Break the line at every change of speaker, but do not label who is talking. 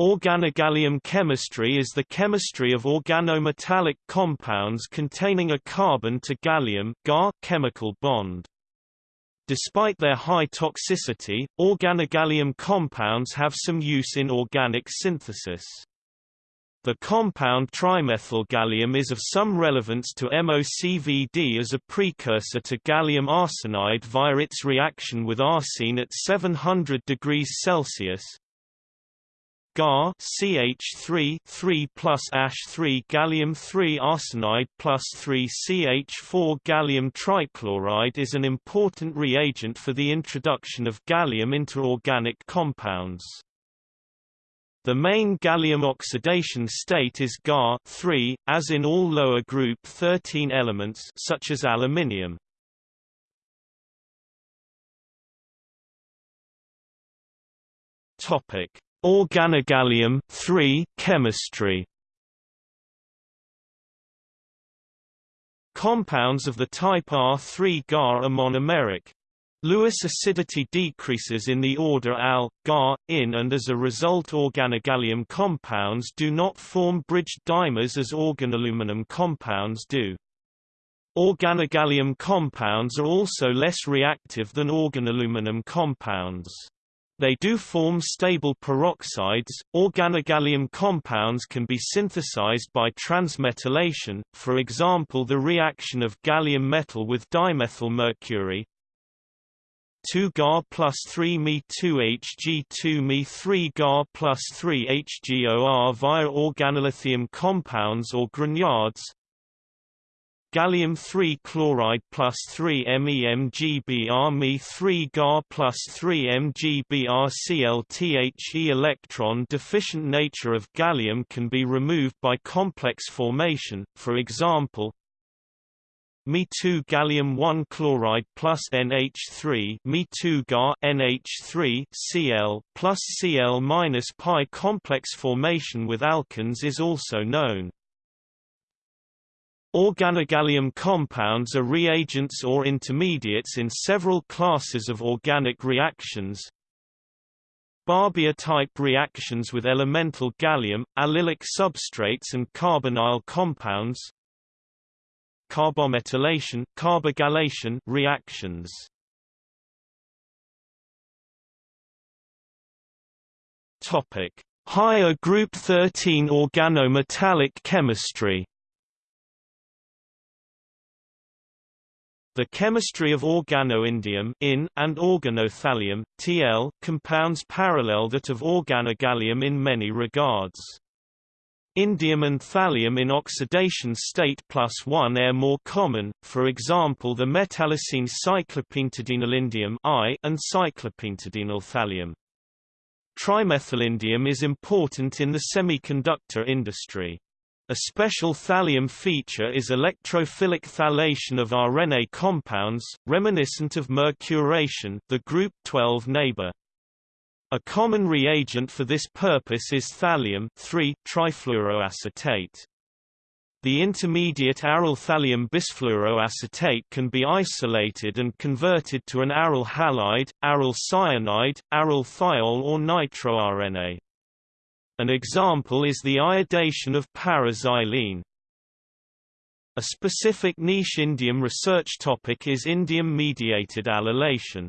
Organogallium chemistry is the chemistry of organometallic compounds containing a carbon to gallium chemical bond. Despite their high toxicity, organogallium compounds have some use in organic synthesis. The compound trimethylgallium is of some relevance to MOCVD as a precursor to gallium arsenide via its reaction with arsine at 700 degrees Celsius. Gar CH3 3 plus Ash 3 gallium 3 arsenide plus 3 CH4 gallium trichloride is an important reagent for the introduction of gallium into organic compounds. The main gallium oxidation state is Gar 3, as in all lower group 13 elements such as aluminium. Topic: Organogallium 3 chemistry. Compounds of the type R3 Gar are monomeric, Lewis acidity decreases in the order al, Gar, in and as a result organogallium compounds do not form bridged dimers as organoaluminum compounds do. Organogallium compounds are also less reactive than organoaluminum compounds. They do form stable peroxides. Organogallium compounds can be synthesized by transmetallation, for example the reaction of gallium metal with dimethyl mercury, 2 Gar plus 3 Me 2 Hg 2 Me 3 Gar plus 3 HgOR via organolithium compounds or grignards Gallium 3 chloride plus 3 MEmGbr Me 3 Gar plus 3 MgBr ClThe electron deficient nature of gallium can be removed by complex formation, for example, Me2 gallium 1 chloride plus NH3 Me2 Ga NH3 Cl plus Cl minus pi complex formation with alkanes is also known. Organogallium compounds are reagents or intermediates in several classes of organic reactions. Barbier-type reactions with elemental gallium, allylic substrates and carbonyl compounds, carbometallation, carbogallation reactions. Topic: Higher group 13 organometallic chemistry. The chemistry of organoindium in and organothallium TL compounds parallel that of organogallium in many regards. Indium and thallium in oxidation state plus 1 are more common, for example the metallocene cyclopentadienylindium and cyclopentadienyl thallium. Trimethylindium is important in the semiconductor industry. A special thallium feature is electrophilic thallation of arene compounds, reminiscent of mercuration the group 12 neighbor. A common reagent for this purpose is thallium trifluoroacetate. The intermediate aryl thallium bisfluoroacetate can be isolated and converted to an aryl halide, aryl cyanide, aryl thiol or nitroarene. An example is the iodation of paraxylene. A specific niche indium research topic is indium-mediated allylation.